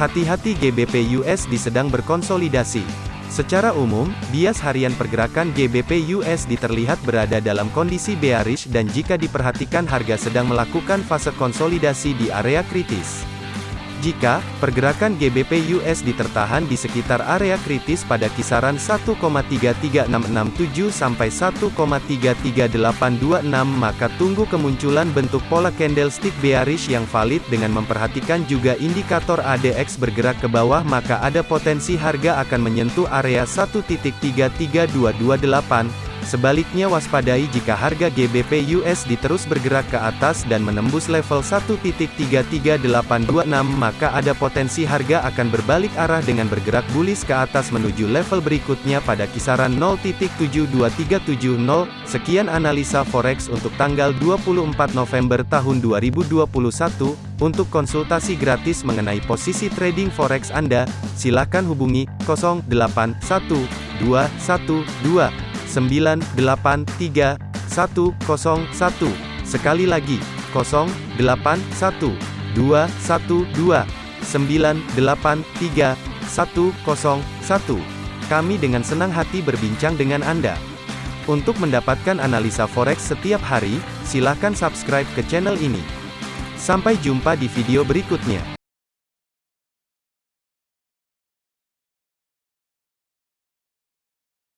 Hati-hati GBP USD sedang berkonsolidasi. Secara umum, bias harian pergerakan GBP USD terlihat berada dalam kondisi bearish dan jika diperhatikan harga sedang melakukan fase konsolidasi di area kritis. Jika pergerakan GBP USD tertahan di sekitar area kritis pada kisaran 1,33667 sampai 1,33826 maka tunggu kemunculan bentuk pola candlestick bearish yang valid dengan memperhatikan juga indikator ADX bergerak ke bawah maka ada potensi harga akan menyentuh area 1.33228 Sebaliknya waspadai jika harga GBP USD terus bergerak ke atas dan menembus level 1.33826 maka ada potensi harga akan berbalik arah dengan bergerak bullish ke atas menuju level berikutnya pada kisaran 0.72370. Sekian analisa forex untuk tanggal 24 November tahun 2021. Untuk konsultasi gratis mengenai posisi trading forex Anda, silakan hubungi 081212 983 101. Sekali lagi, 081212 983 101. Kami dengan senang hati berbincang dengan Anda. Untuk mendapatkan analisa forex setiap hari, silakan subscribe ke channel ini. Sampai jumpa di video berikutnya.